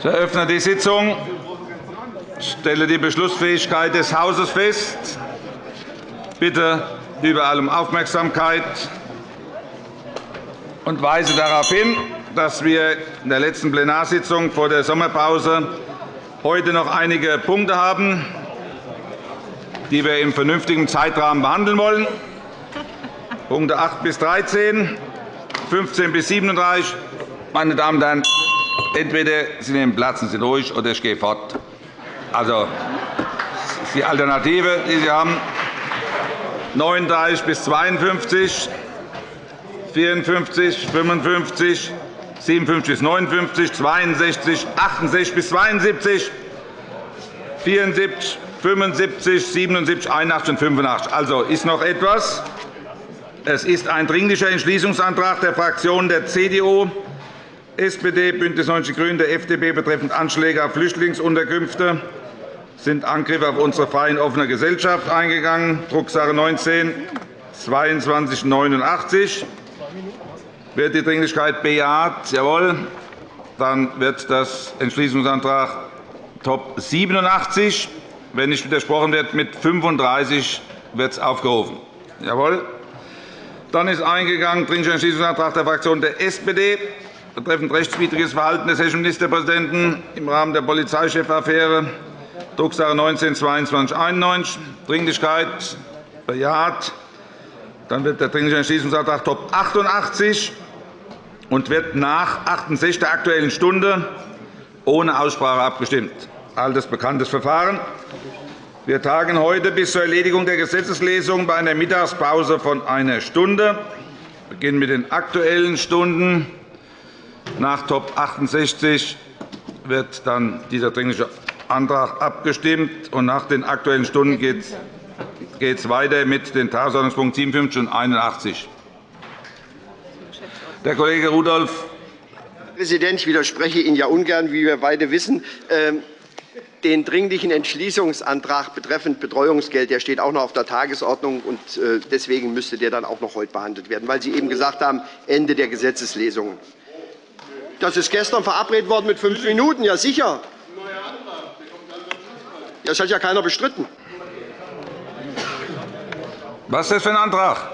Ich eröffne die Sitzung. Stelle die Beschlussfähigkeit des Hauses fest. Bitte überall um Aufmerksamkeit und weise darauf hin, dass wir in der letzten Plenarsitzung vor der Sommerpause heute noch einige Punkte haben, die wir im vernünftigen Zeitrahmen behandeln wollen. Punkte 8 bis 13, 15 bis 37. Meine Damen und Herren, entweder Sie nehmen Platz und sind ruhig, oder ich gehe fort. Also, das ist die Alternative, die Sie haben. 39 bis 52, 54, 55, 57 bis 59, 62, 68 bis 72, 74, 75, 77, 81 und 85. Also ist noch etwas. Es ist ein Dringlicher Entschließungsantrag der Fraktionen der CDU, SPD, BÜNDNIS 90 die GRÜNEN, der FDP betreffend Anschläge auf Flüchtlingsunterkünfte sind Angriffe auf unsere freie und offene Gesellschaft eingegangen, Drucksache 19 2289. Wird die Dringlichkeit bejaht? Jawohl. Dann wird das Entschließungsantrag Top 87, wenn nicht widersprochen wird, mit 35 wird es aufgerufen. Jawohl. Dann ist eingegangen Dringlicher Entschließungsantrag der Fraktion der SPD betreffend rechtswidriges Verhalten des hessischen Ministerpräsidenten im Rahmen der Polizeichefaffäre, Drucksache 19-2291, Dringlichkeit bejaht. Dann wird der Dringliche Entschließungsantrag Top 88 und wird nach 68 der Aktuellen Stunde ohne Aussprache abgestimmt. Altes bekanntes Verfahren. Wir tagen heute bis zur Erledigung der Gesetzeslesung bei einer Mittagspause von einer Stunde. Wir beginnen mit den Aktuellen Stunden. Nach Top 68 wird dann dieser Dringliche Antrag abgestimmt. Und nach den Aktuellen Stunden geht es weiter mit den Tagesordnungspunkten 57 und 81. Der Kollege Rudolph. Herr Präsident, ich widerspreche Ihnen ja ungern, wie wir beide wissen. Ähm, den Dringlichen Entschließungsantrag betreffend Betreuungsgeld der steht auch noch auf der Tagesordnung. und äh, Deswegen müsste der dann auch noch heute behandelt werden, weil Sie eben gesagt haben, Ende der Gesetzeslesungen. Das ist gestern verabredet worden mit fünf Minuten. Ja, sicher. Das hat ja keiner bestritten. Was ist das für ein Antrag?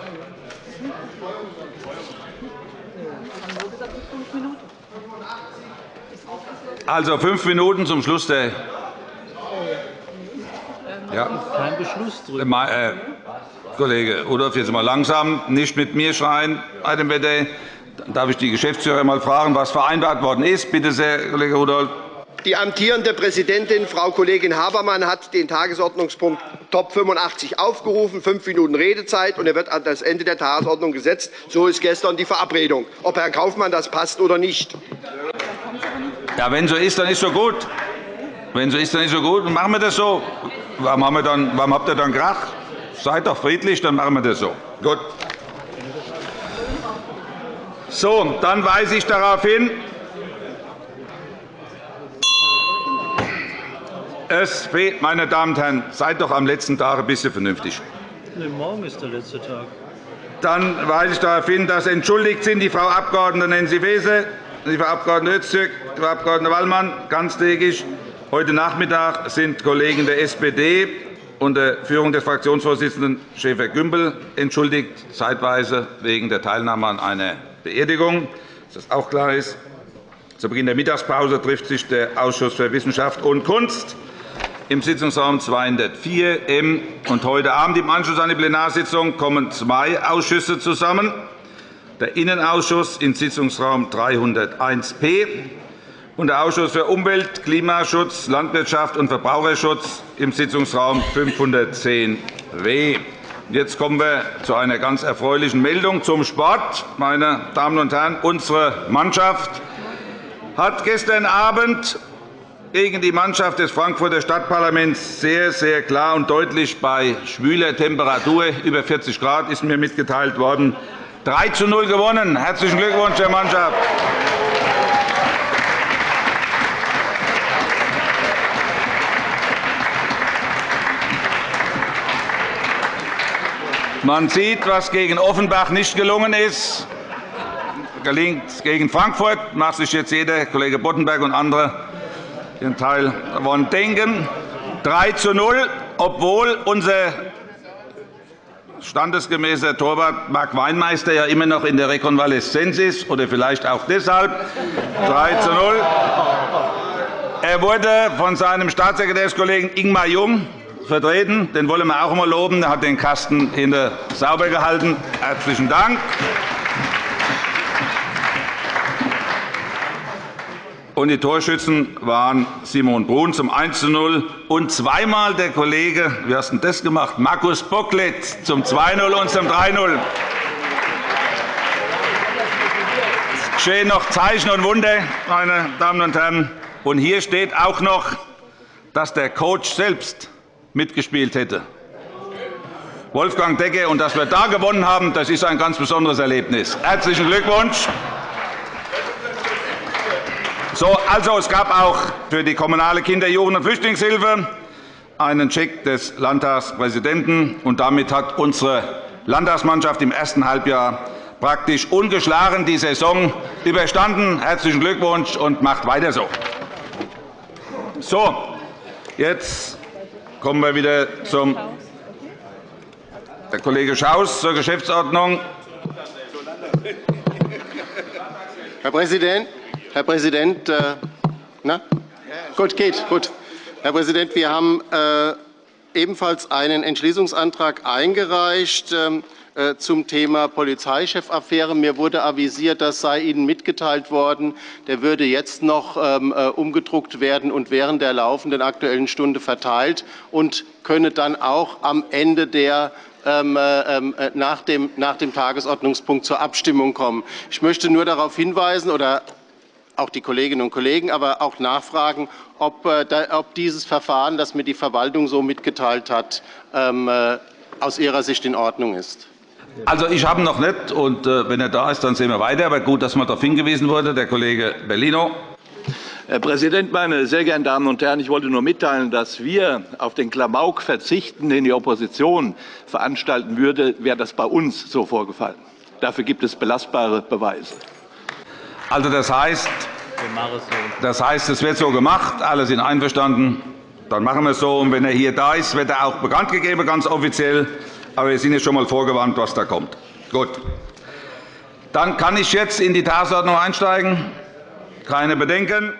Also fünf Minuten zum Schluss der. Ja. Kein Beschluss drüber. Äh, Kollege Rudolph, jetzt mal langsam, nicht mit mir schreien. Dann darf ich die Geschäftsführer einmal fragen, was vereinbart worden ist. Bitte sehr, Kollege Rudolph. Die amtierende Präsidentin, Frau Kollegin Habermann, hat den Tagesordnungspunkt Top 85 aufgerufen, fünf Minuten Redezeit, und er wird an das Ende der Tagesordnung gesetzt. So ist gestern die Verabredung. Ob Herr Kaufmann das passt oder nicht. Ja, wenn so ist, dann ist so gut. Wenn so ist, dann ist so gut. Dann machen wir das so. Warum, haben wir dann, warum habt ihr dann Krach? Seid doch friedlich, dann machen wir das so. Gut. So, dann weise ich darauf hin, Es fehlt, meine Damen und Herren, seid doch am letzten Tag ein bisschen vernünftig. Nee, morgen ist der letzte Tag. Dann weise ich darauf hin, dass entschuldigt sind die Frau Abg. Nancy Faeser, die Frau Abg. Öztürk, die Frau Abg. Wallmann ganztägig. Heute Nachmittag sind Kollegen der SPD unter Führung des Fraktionsvorsitzenden Schäfer-Gümbel entschuldigt, zeitweise wegen der Teilnahme an einer Beerdigung, dass das auch klar ist. Zu Beginn der Mittagspause trifft sich der Ausschuss für Wissenschaft und Kunst im Sitzungsraum 204 M. Und heute Abend im Anschluss an die Plenarsitzung kommen zwei Ausschüsse zusammen. Der Innenausschuss im Sitzungsraum 301p und der Ausschuss für Umwelt, Klimaschutz, Landwirtschaft und Verbraucherschutz im Sitzungsraum 510w. Jetzt kommen wir zu einer ganz erfreulichen Meldung zum Sport. Meine Damen und Herren, unsere Mannschaft hat gestern Abend gegen die Mannschaft des Frankfurter Stadtparlaments sehr, sehr klar und deutlich bei schwüler Temperatur über 40 Grad ist mir mitgeteilt worden 3 zu 0 gewonnen. Herzlichen Glückwunsch der Mannschaft. Man sieht, was gegen Offenbach nicht gelungen ist. Gelingt gegen Frankfurt, macht sich jetzt jeder, Kollege Boddenberg und andere, den Teil von denken. 3 zu 0, obwohl unser standesgemäßer Torwart Marc Weinmeister ja immer noch in der Rekonvaleszenz ist, oder vielleicht auch deshalb. 3 zu 0. Er wurde von seinem Staatssekretärskollegen Ingmar Jung vertreten. Den wollen wir auch einmal loben. Er hat den Kasten hinter sauber gehalten. Herzlichen Dank. Und die Torschützen waren Simon Brun zum 1 zu 0 und zweimal der Kollege, wie hast du das gemacht? Markus Bocklet zum 2 0 und zum 3 0. Es geschehen noch Zeichen und Wunder, meine Damen und Herren. Und hier steht auch noch, dass der Coach selbst mitgespielt hätte. Wolfgang Decke. Und dass wir da gewonnen haben, das ist ein ganz besonderes Erlebnis. Herzlichen Glückwunsch. So, also, es gab auch für die kommunale Kinder-, Jugend- und Flüchtlingshilfe einen Check des Landtagspräsidenten. Und damit hat unsere Landtagsmannschaft im ersten Halbjahr praktisch ungeschlagen die Saison überstanden. Herzlichen Glückwunsch und macht weiter so. So, jetzt kommen wir wieder zum der Kollege Schaus zur Geschäftsordnung. Herr Präsident, Herr Präsident, äh, na? Gut, geht, gut. Herr Präsident, wir haben äh, ebenfalls einen Entschließungsantrag eingereicht ähm, äh, zum Thema Polizeichefaffäre. Mir wurde avisiert, das sei Ihnen mitgeteilt worden. Der würde jetzt noch ähm, umgedruckt werden und während der laufenden Aktuellen Stunde verteilt und könne dann auch am Ende der ähm, dem, nach dem Tagesordnungspunkt zur Abstimmung kommen. Ich möchte nur darauf hinweisen oder auch die Kolleginnen und Kollegen, aber auch nachfragen, ob, äh, ob dieses Verfahren, das mir die Verwaltung so mitgeteilt hat, ähm, äh, aus Ihrer Sicht in Ordnung ist. Also, ich habe ihn noch nicht, und äh, wenn er da ist, dann sehen wir weiter. Aber gut, dass man darauf hingewiesen wurde, der Kollege Bellino. Herr Präsident, meine sehr geehrten Damen und Herren! Ich wollte nur mitteilen, dass wir auf den Klamauk verzichten, den die Opposition veranstalten würde, wäre das bei uns so vorgefallen. Dafür gibt es belastbare Beweise. Also, das heißt, das heißt, es wird so gemacht, alle sind einverstanden. Dann machen wir es so. Und wenn er hier da ist, wird er auch bekannt gegeben, ganz offiziell. Aber wir sind jetzt schon einmal vorgewarnt, was da kommt. Gut. Dann kann ich jetzt in die Tagesordnung einsteigen. Keine Bedenken.